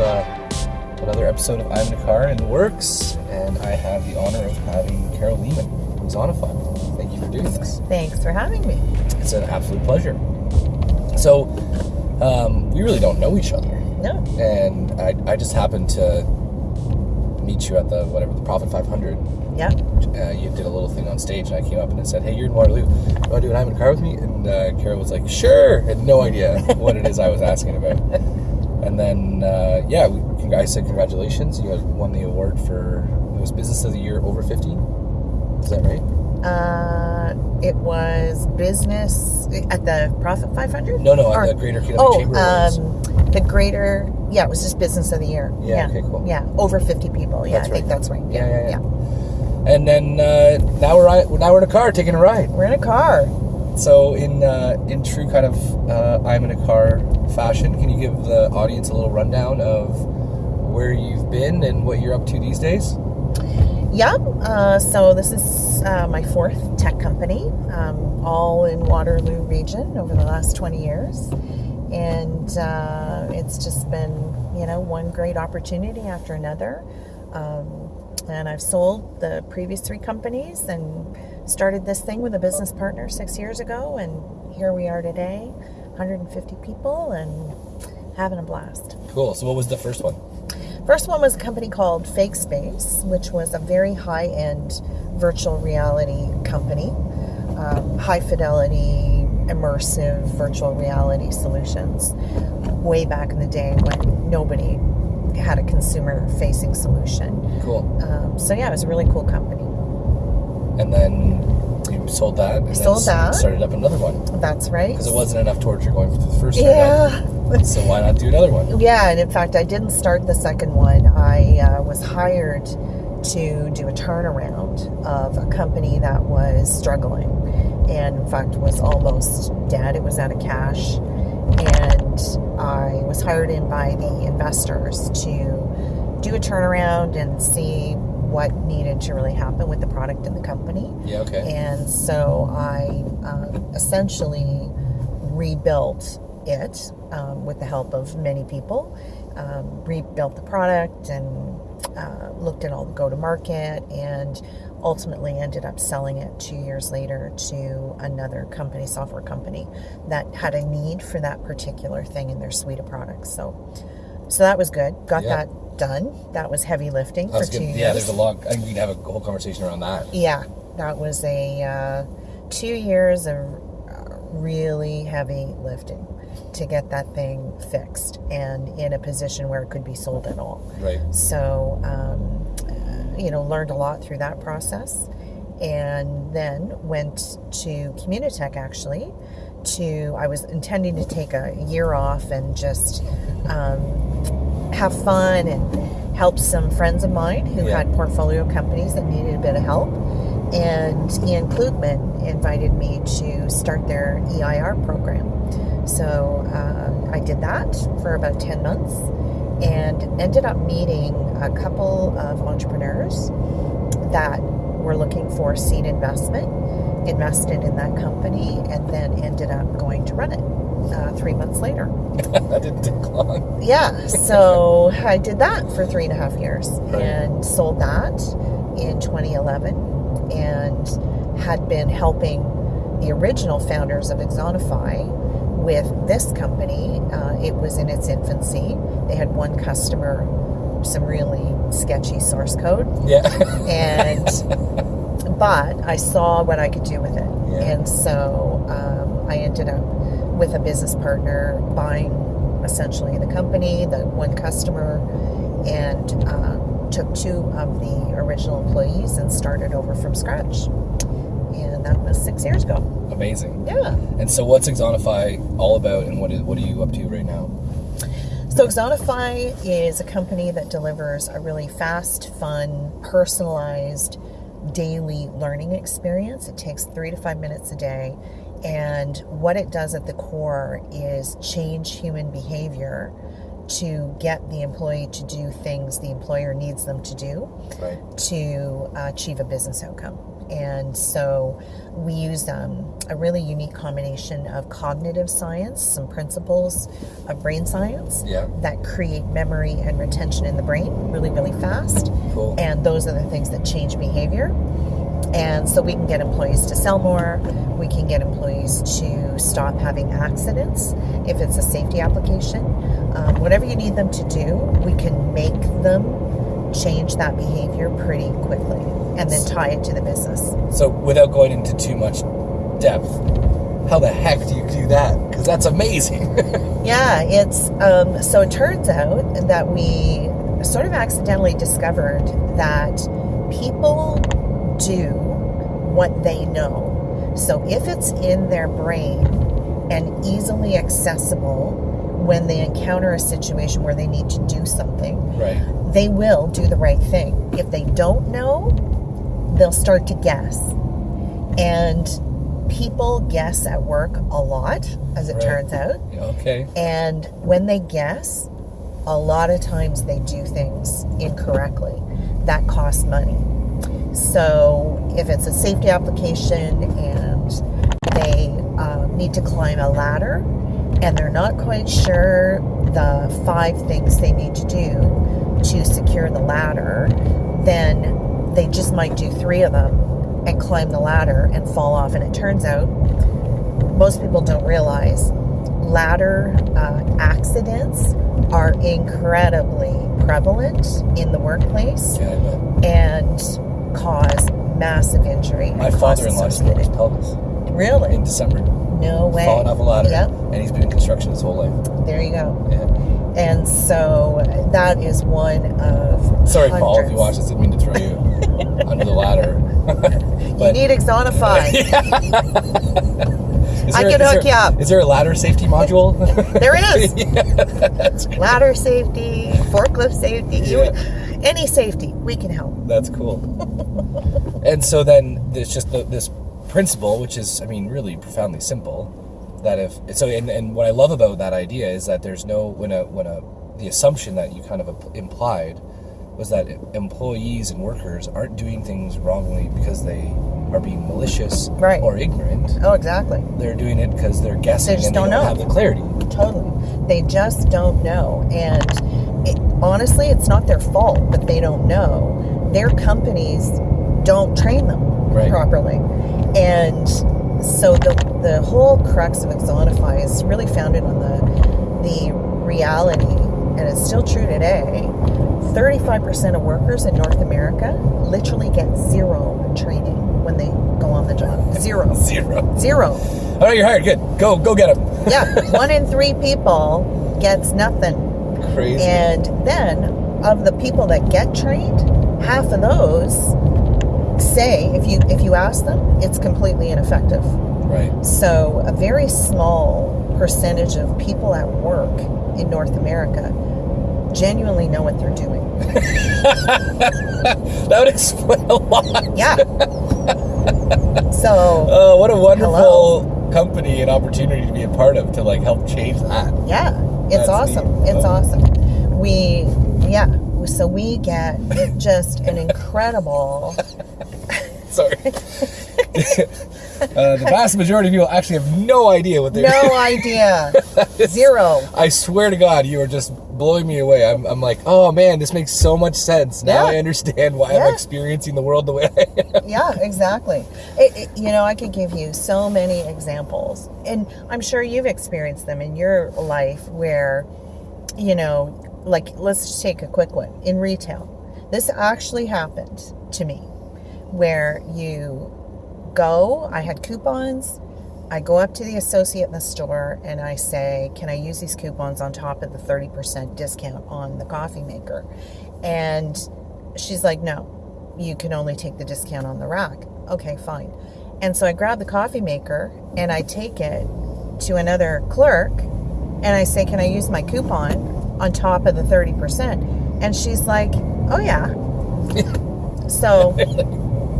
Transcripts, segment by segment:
uh, another episode of I'm in a Car in the works, and I have the honor of having Carol Leaman from Axonify. Thank you for doing this. Thanks for having me. It's an absolute pleasure. So, um, we really don't know each other, No. and I, I just happened to meet you at the whatever the Profit 500. Yeah. Uh, you did a little thing on stage, and I came up and I said, "Hey, you're in Waterloo. You want to do an I'm in a Car with me?" And uh, Carol was like, "Sure." Had no idea what it is I was asking about. And then, uh, yeah, we, I said congratulations. You had won the award for it was Business of the Year over 50. Is that right? Uh, it was business at the Profit 500? No, no, Or- at the Greater Oh, Chamber um, the greater, yeah, it was just business of the year. Yeah, okay, cool. Yeah, over 50 people. Yeah, That's I think that's right. Yeah, yeah, yeah. And then uh, now we're now we're in a car taking a ride. We're in a car. So in uh, in true kind of uh, I'm in a car fashion, can you give the audience a little rundown of where you've been and what you're up to these days? Yeah, uh, so this is uh, my fourth tech company, um, all in Waterloo region over the last 20 years. And uh, it's just been, you know, one great opportunity after another. Um, and I've sold the previous three companies and started this thing with a business partner six years ago. And here we are today, 150 people and having a blast. Cool. So what was the first one? First one was a company called Fakespace, which was a very high end virtual reality company, um, high fidelity, immersive virtual reality solutions. Way back in the day when nobody had a consumer facing solution. Cool. Um, so, yeah, it was a really cool company. And then you sold that. And Sold that. Started up another one That's right. because it wasn't enough torture going through the first Yeah. So why not do another one? Yeah, and in fact, I didn't start the second one. I uh, was hired to do a turnaround of a company that was struggling and, in fact, was almost dead. It was out of cash. And I was hired in by the investors to do a turnaround and see what needed to really happen with the product and the company. Yeah. Okay. And so I um, essentially rebuilt it um, with the help of many people, um, rebuilt the product and uh, looked at all the go to market and ultimately ended up selling it two years later to another company, software company, that had a need for that particular thing in their suite of products. So, so that was good. Got Yeah. that done. That was heavy lifting That for two years. Yeah. There's a lot. I think we can have a whole conversation around that. Yeah, that was a uh, two years of uh, really heavy lifting to get that thing fixed and in a position where it could be sold at all. Right. So, um, uh, you know, learned a lot through that process, and then went to Communitech actually. To I was intending to take a year off and just um, have fun and help some friends of mine who Yeah. had portfolio companies that needed a bit of help. And Iain Klugman invited me to start their EIR program. So uh, I did that for about 10 months and ended up meeting a couple of entrepreneurs that were looking for seed investment, invested in that company, and then ended up going to run it uh, three months later. that didn't take long. Yeah, so I did that for three and a half years Right. and sold that in 2011 and had been helping the original founders of Axonify with this company. Uh, it was in its infancy. They had one customer, some really sketchy source code, Yeah. and but I saw what I could do with it, Yeah. and so um, I ended up with a business partner buying essentially the company, the one customer, and um, took two of the original employees and started over from scratch. And that was six years ago. Amazing. Yeah. And so, what's Axonify all about, and what is, what are you up to right now? So Axonify is a company that delivers a really fast, fun, personalized daily learning experience. It takes three to five minutes a day. And what it does at the core is change human behavior to get the employee to do things the employer needs them to do Right. to achieve a business outcome. And so we use um, a really unique combination of cognitive science, some principles of brain science Yeah. that create memory and retention in the brain really, really fast. Cool. And those are the things that change behavior. And so we can get employees to sell more. We can get employees to stop having accidents if it's a safety application. Um, whatever you need them to do, we can make them change that behavior pretty quickly and then tie it to the business. So, without going into too much depth, how the heck do you do that? Because that's amazing. Yeah, it's um, so it turns out that we sort of accidentally discovered that people do what they know. So if it's in their brain and easily accessible when they encounter a situation where they need to do something, right. they will do the right thing. If they don't know, they'll start to guess. And people guess at work a lot, as it Right. turns out. Okay. And when they guess, a lot of times they do things incorrectly. That costs money. So if it's a safety application and they uh, need to climb a ladder and they're not quite sure the five things they need to do to secure the ladder, they just might do three of them and climb the ladder and fall off. And it turns out most people don't realize ladder uh, accidents are incredibly prevalent in the workplace Yeah, and cause massive injury. My father-in-law broke his pelvis Really? in December, No way. falling off a ladder, Yep. and he's been in construction his whole life. There you go. Yeah. And so that is one of Sorry, Paul, if you hundreds. watch this, didn't mean to throw you under the ladder. You need Axonify. Is I there- can hook there- you up. Is there a ladder safety module? There is. yeah. Ladder safety, forklift safety, you- any safety, we can help. That's cool. and so then there's just the, this principle, which is, I mean, really profoundly simple. That if so, and, and what I love about that idea is that there's no when a when a the assumption that you kind of implied was that employees and workers aren't doing things wrongly because they are being malicious Right. or ignorant. Oh, exactly. They're doing it because they're guessing they just and don't they don't know. have the clarity. Totally. They just don't know. And it, honestly, it's not their fault that they don't know. Their companies don't train them Right. properly. And so the, the whole crux of Axonify is really founded on the, the reality, and it's still true today 35% of workers in North America literally get zero training when they go on the job. Zero. Zero. Zero. All right, you're hired. Good. Go, go get them. Yeah, one in three people gets nothing. Crazy. And then, of the people that get trained, half of those say, if you if you ask them, it's completely ineffective. Right. So, a very small percentage of people at work in North America genuinely know what they're doing. That would explain a lot. Yeah. so, Oh, what a wonderful company and opportunity to be a part of to like help change that. Yeah, it's That's awesome. neat. It's Oh. awesome. We, yeah, so we get just an incredible. Sorry. uh, the vast majority of people actually have no idea what they're No idea. Zero. I swear to God, you are just blowing me away. I'm, I'm like, oh man, this makes so much sense. Now Yeah. I understand why Yeah. I'm experiencing the world the way I am. Yeah, exactly. It, it- you know, I could give you so many examples, and I'm sure you've experienced them in your life where, you know, like let's take a quick one in retail. This actually happened to me where you go, I had coupons. I go up to the associate in the store and I say, Can I use these coupons on top of the 30% discount on the coffee maker? And she's like, No, you can only take the discount on the rack. Okay, fine. And so I grab the coffee maker and I take it to another clerk and I say, Can I use my coupon on top of the 30%? And she's like, Oh, yeah. so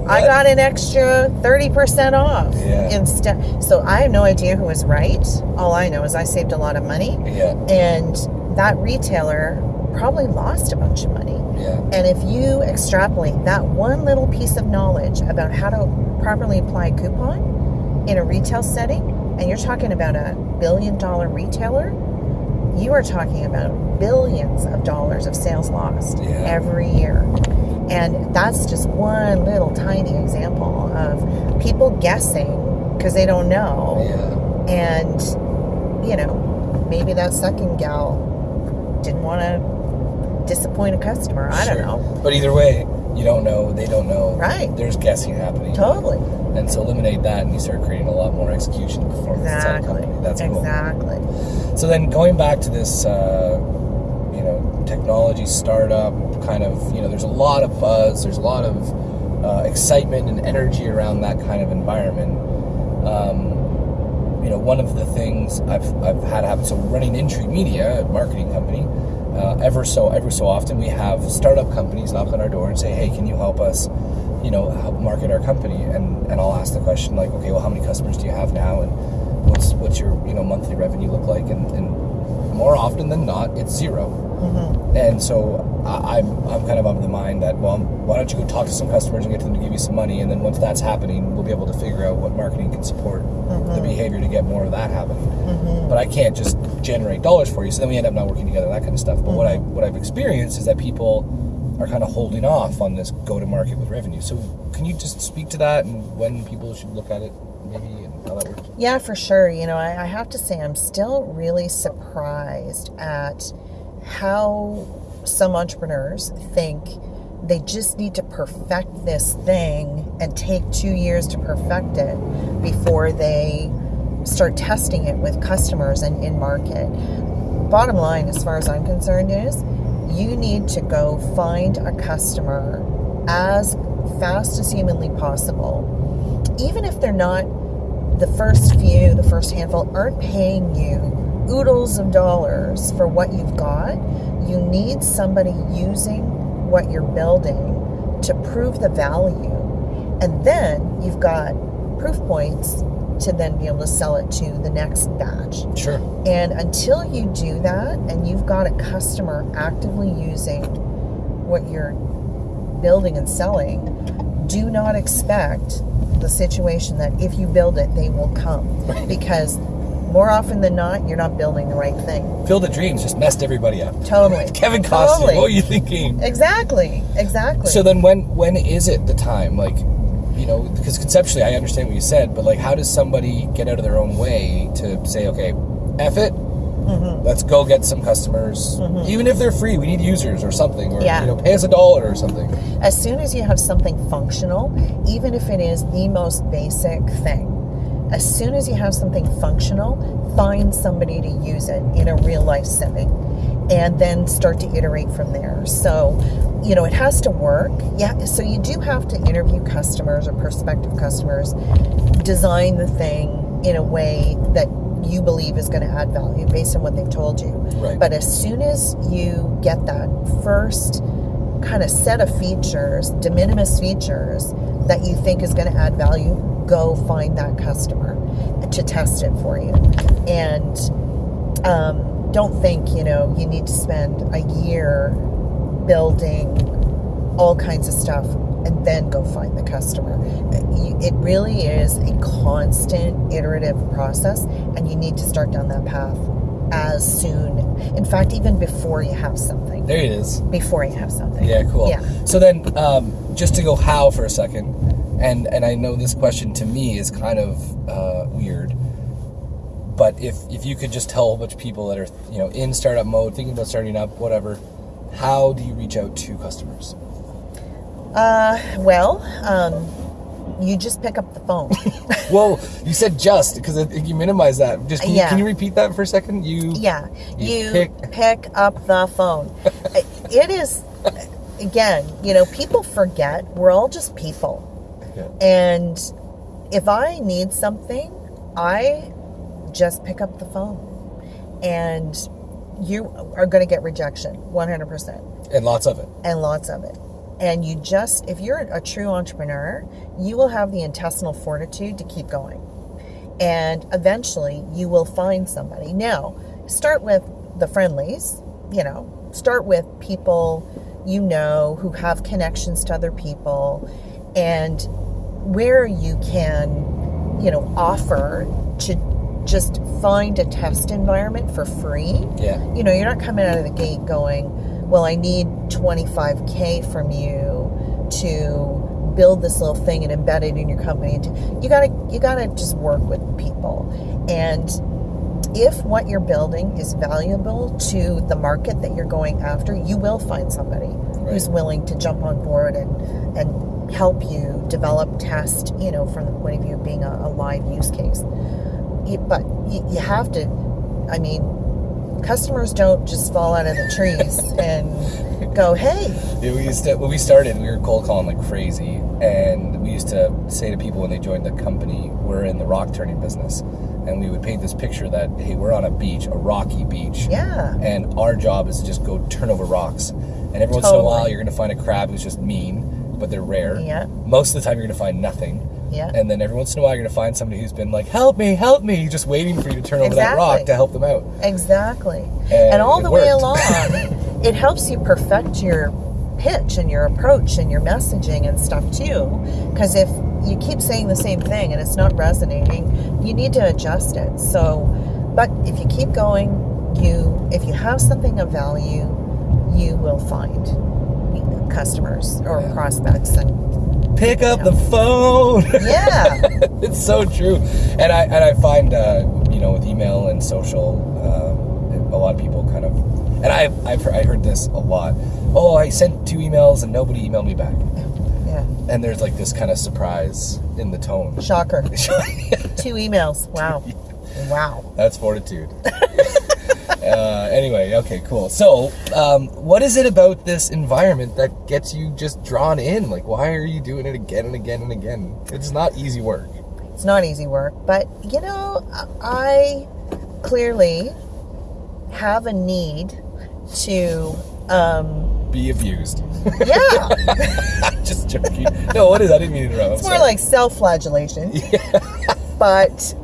I got an extra 30% off Yeah. instead. So I have no idea who was right. All I know is I saved a lot of money. Yeah. And that retailer probably lost a bunch of money. Yeah. And if you extrapolate that one little piece of knowledge about how to properly apply a coupon in a retail setting, and you're talking about a billion dollar retailer, you are talking about billions of dollars of sales lost Yeah. every year. And that's just one little tiny example of people guessing because they don't know. Yeah. And, you know, maybe that second gal didn't want to disappoint a customer. I Sure. don't know. But either way, you don't know, they don't know. Right. There's guessing happening. Totally. And so eliminate that and you start creating a lot more execution and performance inside the Exactly. company. That's cool. exactly. So then going back to this, uh, technology startup kind of, you know, there's a lot of buzz, there's a lot of uh, excitement and energy around that kind of environment. Um, you know, one of the things I've, I've had happen, so running Intree Media, a marketing company, uh, ever so every so often we have startup companies knock on our door and say, hey, can you help us, you know, help market our company? And, and I'll ask the question like, okay, well, how many customers do you have now? And what's, what's your, you know, monthly revenue look like? And, and more often than not, it's 0 And so I, I'm, I'm kind of of the mind that, well, why don't you go talk to some customers and get them to give you some money? And then once that's happening, we'll be able to figure out what marketing can support the mm-hmm. behavior to get more of that happening. Mm-hmm. But I can't just generate dollars for you. So then we end up not working together, that kind of stuff. But what I what I've experienced is that people are kind of holding off on this go to market with revenue. So can you just speak to that and when people should look at it, maybe, and how that works? Yeah, for sure. You know, I, I have to say, I'm still really surprised at how some entrepreneurs think they just need to perfect this thing and take two years to perfect it before they start testing it with customers and in market. Bottom line, as far as I'm concerned, is you need to go find a customer as fast as humanly possible, even if they're not the first few, the first handful, aren't paying you oodles of dollars for what you've got. You need somebody using what you're building to prove the value. And then you've got proof points to then be able to sell it to the next batch. Sure. And until you do that and you've got a customer actively using what you're building and selling, do not expect the situation that if you build it, they will come. Because more often than not, you're not building the right thing. Field of Dreams just messed everybody up. Totally. Kevin Costner, Totally. what were you thinking? Exactly. Exactly. So then, when when is it the time? Like, you know, because conceptually, I understand what you said, but like, how does somebody get out of their own way to say, okay, F it, Mm-hmm. let's go get some customers, even if they're free, we need users or something, or Yeah. you know, pay us a dollar or something. as soon as you have something functional, even if it is the most basic thing, as soon as you have something functional, find somebody to use it in a real life setting and then start to iterate from there. So, you know, it has to work. Yeah, so you do have to interview customers or prospective customers, design the thing in a way that you believe is going to add value based on what they've told you. Right. But as soon as you get that first kind of set of features, de minimis features that you think is going to add value, go find that customer to test it for you. And um, don't think, you know, you need to spend a year building all kinds of stuff and then go find the customer. It really is a constant iterative process, and you need to start down that path as soon. In fact, even before you have something. There it is. Before you have something. Yeah, cool. Yeah. So then, um, just to go how for a second, and and I know this question to me is kind of uh, weird, but if if you could just tell a whole bunch of people that are you know in startup mode, thinking about starting up, whatever, how do you reach out to customers? Uh, well, um, you just pick up the phone. Well, you said just because I think you minimize that. Just can, you, Yeah. can you repeat that for a second? You yeah, You you pick- pick, up the phone. it is, again, you know, people forget we're all just people. Yeah. And if I need something, I just pick up the phone. And you are going to get rejection 100%, and lots of it. and lots of it. And you just, if you're a true entrepreneur, you will have the intestinal fortitude to keep going. And eventually you will find somebody. Now, start with the friendlies, you know, start with people you know who have connections to other people and where you can, you know, offer to just find a test environment for free. Yeah. You know, you're not coming out of the gate going, well, I need 25K from you to build this little thing and embed it in your company. You gotta, you gotta just work with people. And if what you're building is valuable to the market that you're going after, you will find somebody right. who's willing to jump on board and, and help you develop, test, you know, from the point of view of being a, a live use case. But you, you have to, I mean, customers don't just fall out of the trees and go, "Hey." Yeah, we used to when we started, we were cold calling like crazy, and we used to say to people when they joined the company, "We're in the rock turning business." and we would paint this picture that hey we're on a beach a rocky beach yeah and our job is to just go turn over rocks and every once in a while you're going to find a crab who's just mean but they're rare Yeah. most of the time you're going to find nothing Yeah. and then every once in a while you're going to find somebody who's been like help me help me just waiting for you to turn over that rock to help them out Exactly. And And, all the way along, it helps you perfect your pitch and your approach and your messaging and stuff too. Because if you keep saying the same thing and it's not resonating, you need to adjust it. So, but if you keep going, you if you have something of value, you will find customers or prospects and pick up the phone. Yeah. It's so true. And i and i find uh, you know with email and social um, a lot of people kind of and i've i've heard, I heard this a lot. Oh i sent two emails and nobody emailed me back. Yeah. And there's like this kind of surprise in the tone. Shocker. Two emails. Wow. Wow. That's fortitude uh, anyway okay cool. So um, what is it about this environment that gets you just drawn in? Like why are you doing it again and again and again? It's not easy work. It's not easy work, but you know, I clearly have a need to, um, be abused. Yeah, just joking. No what is i didn't mean to interrupt. It's more like self-flagellation. Yeah. But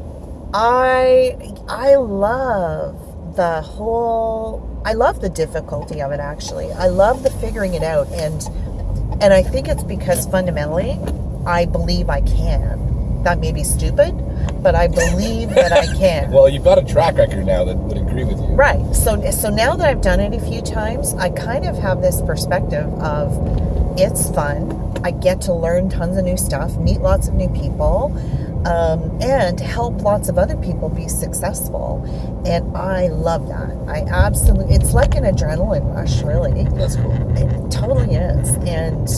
I, I love the whole. I love the difficulty of it. Actually, I love the figuring it out, and and I think it's because fundamentally, I believe I can. That may be stupid, but I believe that I can. Well, you've got a track record now that would agree with you. Right. So so now that I've done it a few times, I kind of have this perspective of it's fun. I get to learn tons of new stuff, meet lots of new people, um, and help lots of other people be successful. And I love that. I absolutely. It's like an adrenaline rush, really. That's cool. It totally is. And,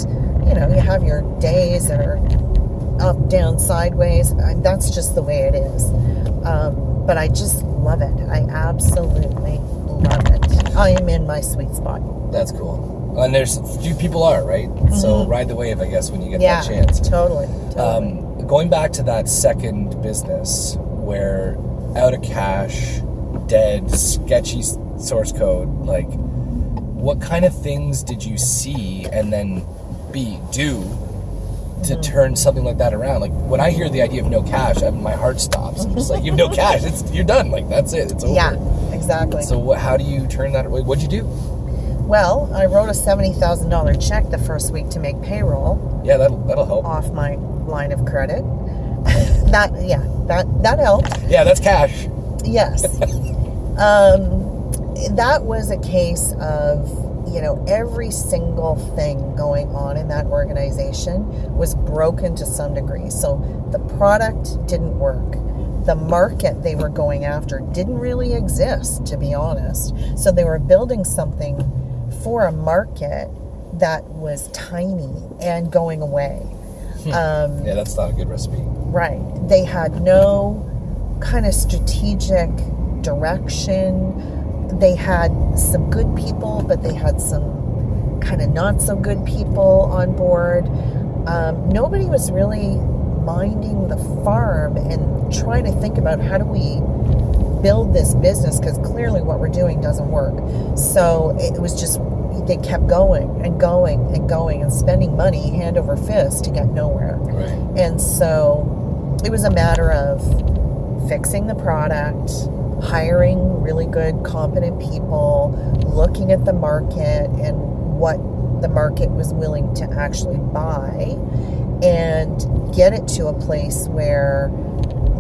you know, you have your days that are up, down, sideways. And that's just the way it is. Um, but I just love it. I absolutely love it. I am in my sweet spot. That's cool. And there's few people are right. So ride the wave, I guess, when you get Mm-hmm. Yeah, that chance. totally. totally. Um, going back to that second business where out of cash, dead, sketchy source code, like what kind of things did you see and then B do to Mm-hmm. turn something like that around? Like when I hear the idea of no cash, I, my heart stops. I'm just like, you have no cash. It's you're done. Like that's it. It's over. yeah, exactly. So what, how do you turn that? what- What'd you do? well, I wrote a $70,000 check the first week to make payroll Yeah, that'll that'll help. off my line of credit. that, yeah, that, that helped. Yeah, that's cash. Yes. um, that was a case of, you know, every single thing going on in that organization was broken to some degree. So the product didn't work. The market they were going after didn't really exist, to be honest. So they were building something for a market that was tiny and going away. Um, Yeah, that's not a good recipe. Right. They had no kind of strategic direction. They had some good people, but they had some kind of not so good people on board. Um, nobody was really minding the farm and trying to think about how do we build this business because clearly what we're doing doesn't work. So it was just they kept going and going and going and spending money hand over fist to get nowhere. Right. And so it was a matter of fixing the product, hiring really good, competent people, looking at the market and what the market was willing to actually buy, and get it to a place where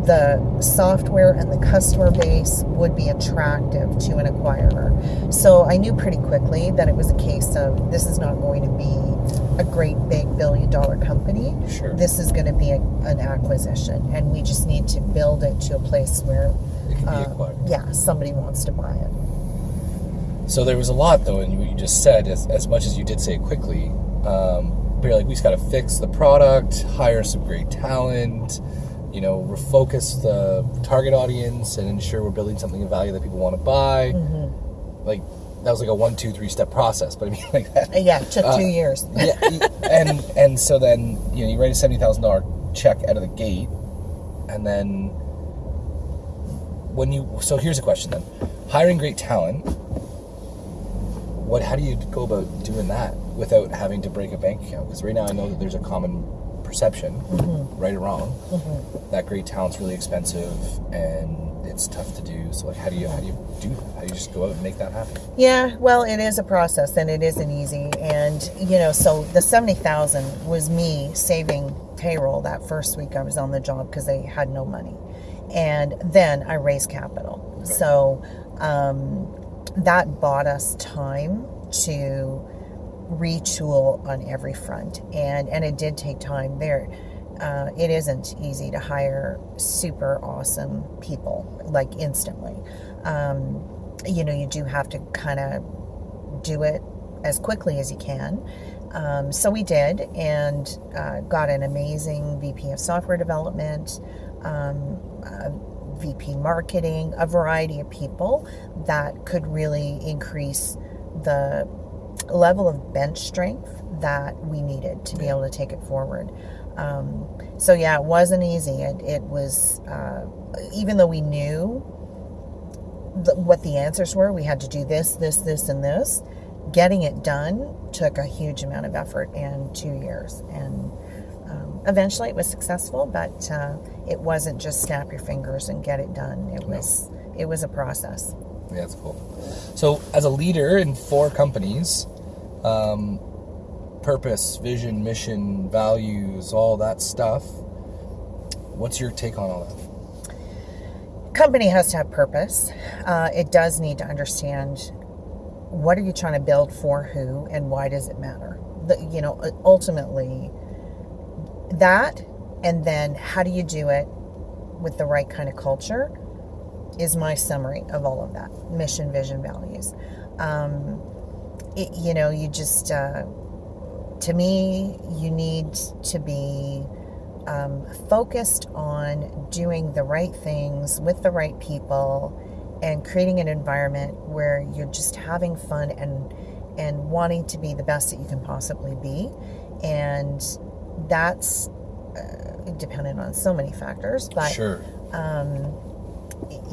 the software and the customer base would be attractive to an acquirer. So I knew pretty quickly that it was a case of this is not going to be a great big billion dollar company. Sure. This is going to be a, an acquisition, and we just need to build it to a place where, It can uh, yeah, somebody wants to buy it. So there was a lot, though, in what you just said. As, as much as you did say quickly, um, but you're like, we just got to fix the product, hire some great talent, you know, refocus the target audience, and ensure we're building something of value that people want to buy. Like that was like a one, two, three step process. But I mean, like that. Yeah, it took Uh, two years. yeah, and and so then you know you write a seventy thousand dollar check out of the gate, and then when you so here's a question then, hiring great talent. What how do you go about doing that without having to break a bank account? Because right now I know that there's a common perception, right or wrong, that great talent's really expensive and it's tough to do. So like, how do you how do you do that? How do you just go out and make that happen? Yeah, well, it is a process and it isn't easy. And, you know, so the 70,000 was me saving payroll that first week I was on the job because they had no money. And then I raised capital. So um, that bought us time to retool on every front. And, and it did take time there. Uh, it isn't easy to hire super awesome people like instantly. Um, you know, you do have to kind of do it as quickly as you can. Um, so we did, and uh, got an amazing VP of software development, um, uh, VP marketing, a variety of people that could really increase the level of bench strength that we needed to be able to take it forward. Um, so yeah, it wasn't easy. It, it was, uh, even though we knew the, what the answers were. We had to do this, this, this, and this. Getting it done took a huge amount of effort and two years. And um, eventually it was successful, but uh, it wasn't just snap your fingers and get it done. It was it was a process. Yeah, that's cool. So, as a leader in four companies, um, purpose, vision, mission, values, all that stuff. What's your take on all that? Company has to have purpose. Uh, it does need to understand what are you trying to build for who and why does it matter. The, you know, ultimately that, and then how do you do it with the right kind of culture is my summary of all of that mission, vision, values. Um, it, you know, you just, uh, to me, you need to be um, focused on doing the right things with the right people and creating an environment where you're just having fun and and wanting to be the best that you can possibly be and that's uh, dependent on so many factors but Sure. um,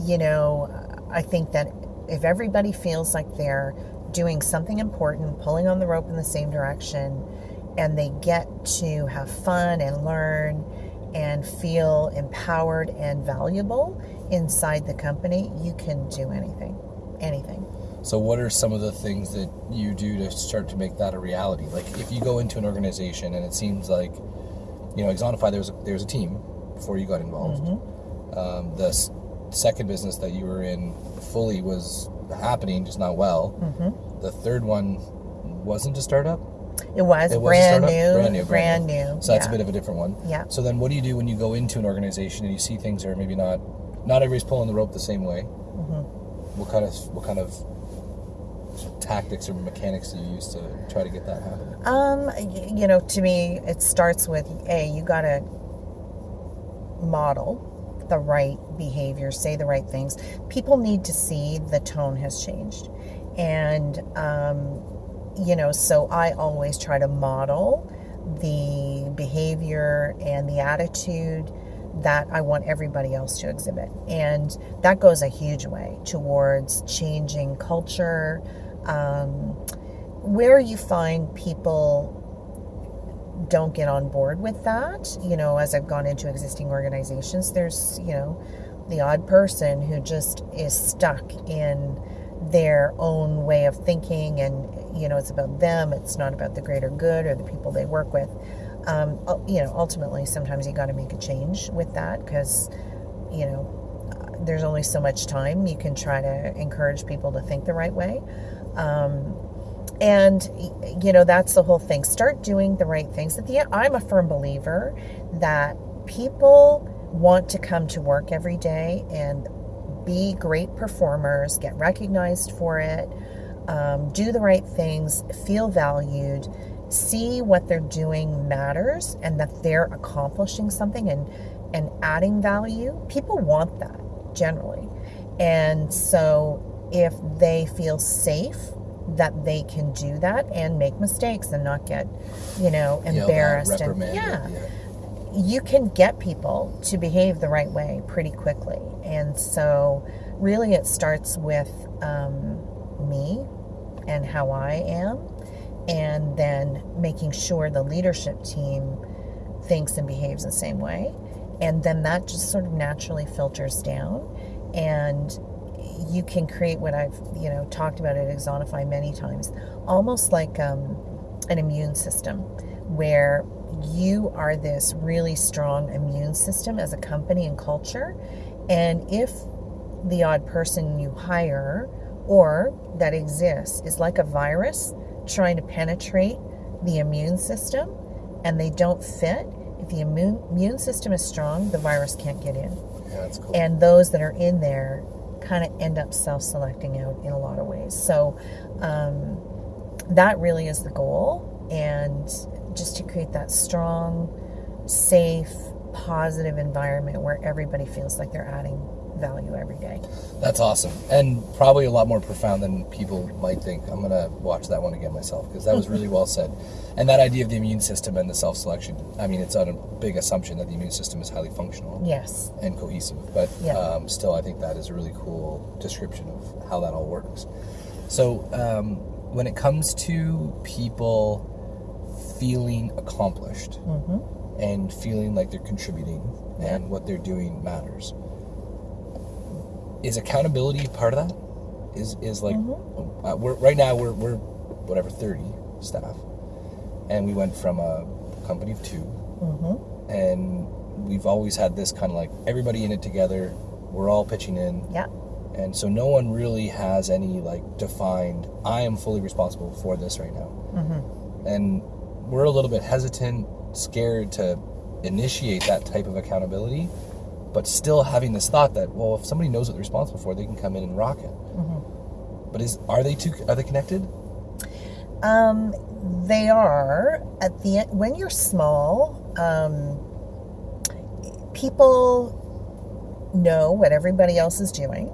you know, I think that if everybody feels like they're doing something important, pulling on the rope in the same direction, and they get to have fun and learn and feel empowered and valuable inside the company, you can do anything. Anything. So, what are some of the things that you do to start to make that a reality? Like, if you go into an organization and it seems like, you know, Axonify, there was a, there was a team before you got involved. Um, the s- second business that you were in fully was happening, just not well. hmm The third one wasn't a startup. It was, It was brand, new, Brand new, brand brand new. So that's yeah. a bit of a different one. Yeah. So then, what do you do when you go into an organization and you see things are maybe not, not everybody's pulling the rope the same way? Mhm. What kind of what kind of tactics or mechanics do you use to try to get that happening? Um, you know, to me, it starts with a you got to model the right behavior, say the right things. People need to see the tone has changed, and um, you know, so I always try to model the behavior and the attitude that I want everybody else to exhibit. And that goes a huge way towards changing culture. Um, where you find people don't get on board with that, you know, as I've gone into existing organizations, there's, you know, the odd person who just is stuck in their own way of thinking and you know it's about them it's not about the greater good or the people they work with. Um, you know ultimately sometimes you got to make a change with that because you know there's only so much time you can try to encourage people to think the right way. Um, and you know that's the whole thing. Start doing the right things. At the end i'm a firm believer that people want to come to work every day and be great performers get recognized for it um, do the right things feel valued see what they're doing matters and that they're accomplishing something and and adding value. People want that generally. And so if they feel safe that they can do that and make mistakes and not get, you know, embarrassed and yeah, yeah, you can get people to behave the right way pretty quickly. And so, really, it starts with um, me and how I am, and then making sure the leadership team thinks and behaves the same way. And then that just sort of naturally filters down. And you can create what I've you know talked about at Axonify many times, almost like um, an immune system, where you are this really strong immune system as a company and culture, and if the odd person you hire or that exists is like a virus trying to penetrate the immune system and they don't fit, if the immune, immune system is strong, the virus can't get in. Yeah, that's cool. And those that are in there kind of end up self selecting out in a lot of ways. So um, that really is the goal. And just to create that strong, safe, positive environment where everybody feels like they're adding value every day. That's awesome. And probably a lot more profound than people might think. I'm going to watch that one again myself because that was really well said. And that idea of the immune system and the self selection, I mean, it's on a big assumption that the immune system is highly functional. Yes. And cohesive. But yeah. um, still, I think that is a really cool description of how that all works. So, um, when it comes to people feeling accomplished mm-hmm. and feeling like they're contributing yeah. and what they're doing matters is accountability part of that? Is is like mm-hmm. uh, we're right now we're we're whatever thirty staff, and we went from a company of 2 mm-hmm. and we've always had this kind of like everybody in it together. We're all pitching in. Yeah. And so no one really has any like defined. I am fully responsible for this right now. Mm-hmm. And we're a little bit hesitant, scared to initiate that type of accountability but still having this thought that well, if somebody knows what they're responsible for, they can come in and rock it. Mm-hmm. But is are they two? Are they connected? Um, they are at the end when you're small. Um, people know what everybody else is doing,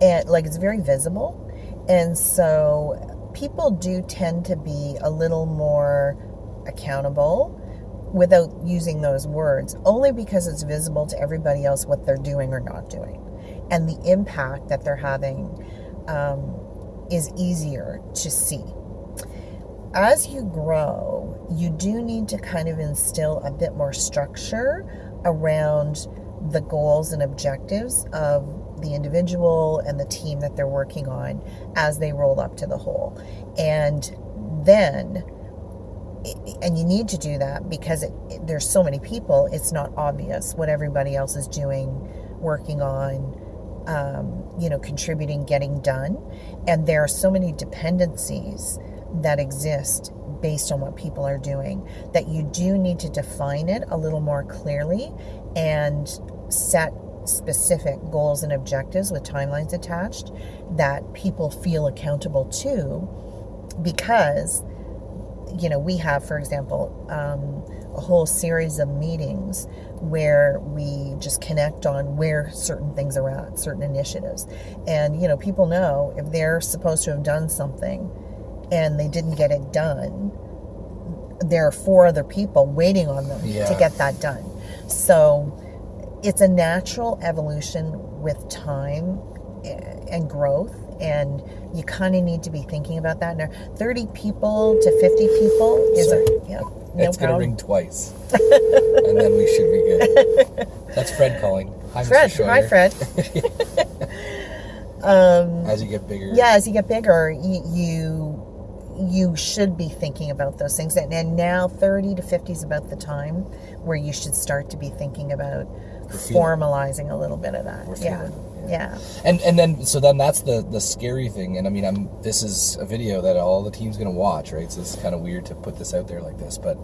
and like it's very visible, and so people do tend to be a little more accountable without using those words, only because it's visible to everybody else what they're doing or not doing. And the impact that they're having um, is easier to see. As you grow, you do need to kind of instill a bit more structure around the goals and objectives of the individual and the team that they're working on as they roll up to the whole. And then and you need to do that because it, it, there's so many people it's not obvious what everybody else is doing working on um, you know contributing getting done. And there are so many dependencies that exist based on what people are doing that you do need to define it a little more clearly and set specific goals and objectives with timelines attached that people feel accountable to because you know, we have, for example, um, a whole series of meetings where we just connect on where certain things are at, certain initiatives. And, you know, people know if they're supposed to have done something and they didn't get it done, there are four other people waiting on them yeah. to get that done. So it's a natural evolution with time and growth and you kind of need to be thinking about that. Now, 30 people to 50 people is Sorry. a, yeah, no it's going to ring twice. and then we should be good. That's Fred calling. Hi, Fred. Hi, Fred. um, As you get bigger. yeah, as you get bigger, you, you you should be thinking about those things. And, and now 30 to 50 is about the time where you should start to be thinking about formalizing a little bit of that. We're Yeah. feeling, Yeah. And and then so then that's the the scary thing. And I mean, I'm this is a video that all the team's gonna watch, right? So it's kind of weird to put this out there like this, but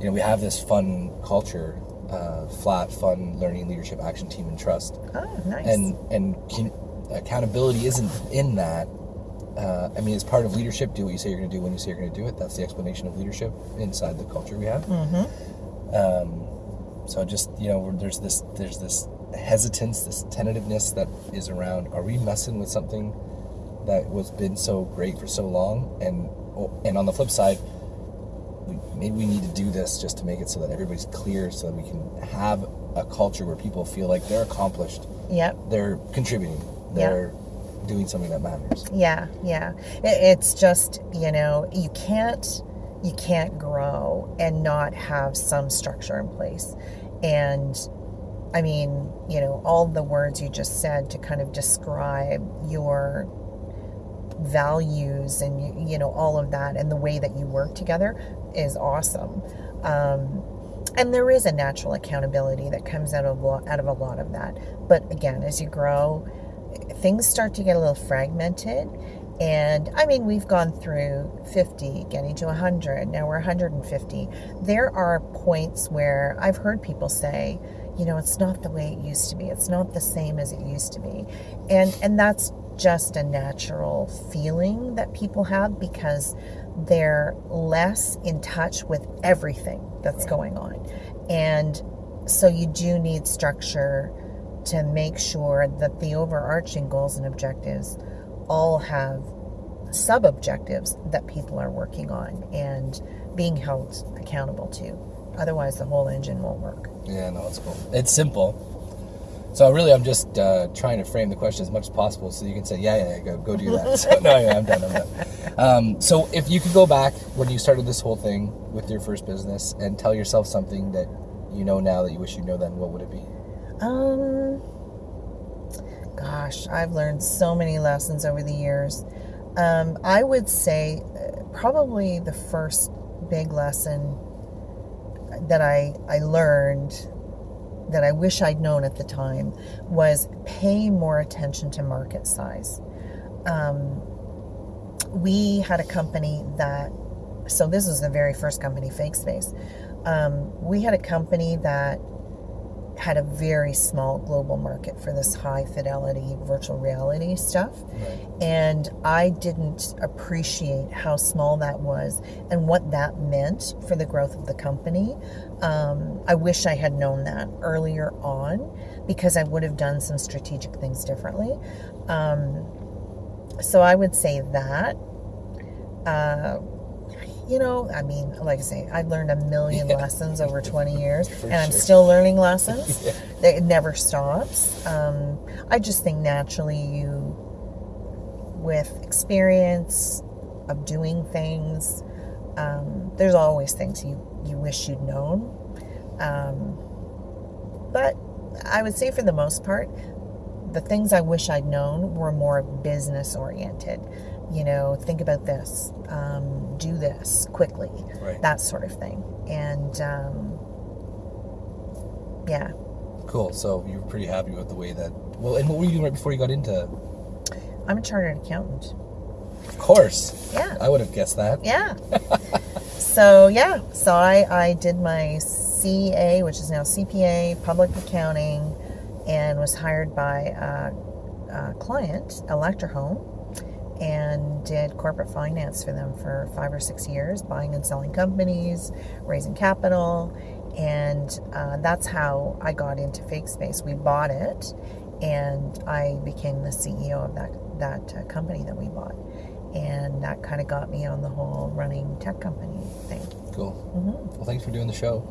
you know, we have this fun culture, uh, flat, fun learning, leadership, action, team, and trust. Oh, nice. and and can, accountability isn't in that. Uh, I mean, it's part of leadership. Do what you say you're going to do when you say you're going to do it. That's the explanation of leadership inside the culture we have. mm-hmm. Um, so just you know, there's this there's this hesitance, this tentativeness that is around. Are we messing with something that was been so great for so long? And oh, and on the flip side, we, maybe we need to do this just to make it so that everybody's clear, so that we can have a culture where people feel like they're accomplished Yep. they're contributing. They're doing something that matters. Yeah, yeah. It's just you know you can't you can't grow and not have some structure in place, and I mean you know all the words you just said to kind of describe your values and you, know all of that and the way that you work together is awesome. Um, and there is a natural accountability that comes out of out of a lot of that. But again, as you grow, things start to get a little fragmented. And I mean, we've gone through 50, getting to 100, now we're 150. There are points where I've heard people say, you know, it's not the way it used to be. It's not the same as it used to be. And and that's just a natural feeling that people have because they're less in touch with everything that's going on. And so you do need structure to make sure that the overarching goals and objectives all have sub objectives that people are working on and being held accountable to. Otherwise, the whole engine won't work. Yeah, no, it's cool. It's simple. So really, I'm just uh, trying to frame the question as much as possible, so you can say, "Yeah, yeah, yeah go, go do that." so, no, yeah, I'm done. I'm done. Um, so if you could go back when you started this whole thing with your first business and tell yourself something that you know now that you wish you know then, what would it be? Um, gosh, I've learned so many lessons over the years. Um, I would say uh, probably the first big lesson that I, I learned that I wish I'd known at the time was pay more attention to market size. Um, we had a company that, so this was the very first company, Fakespace. Um, we had a company that had a very small global market for this high fidelity virtual reality stuff. Right. And I didn't appreciate how small that was and what that meant for the growth of the company. Um, I wish I had known that earlier on because I would have done some strategic things differently. Um, so I would say that. Uh, you know, I mean, like I say, I've learned a million Yeah. lessons over 20 years, For and I'm still learning lessons. Yeah. It never stops. Um, I just think naturally, you, with experience of doing things, um, there's always things you, you wish you'd known. Um, but I would say, for the most part, the things I wish I'd known were more business oriented. You know, think about this, um, do this quickly, Right. that sort of thing. And um, yeah, Cool. So you were pretty happy with the way that. Well, and what were you doing right before you got into? I'm a chartered accountant. Of course, Yeah. I would have guessed that. Yeah. so yeah, so I, I did my CA, which is now CPA, public accounting, and was hired by a, a client, Electrohome, and did corporate finance for them for five or six years, buying and selling companies, raising capital, and uh, that's how I got into Fakespace. We bought it, and I became the CEO of that that uh, company that we bought and that kind of got me on the whole running tech company thing. Cool. hmm Well, thanks for doing the show.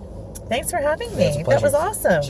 Thanks for having Yeah, me. That was awesome.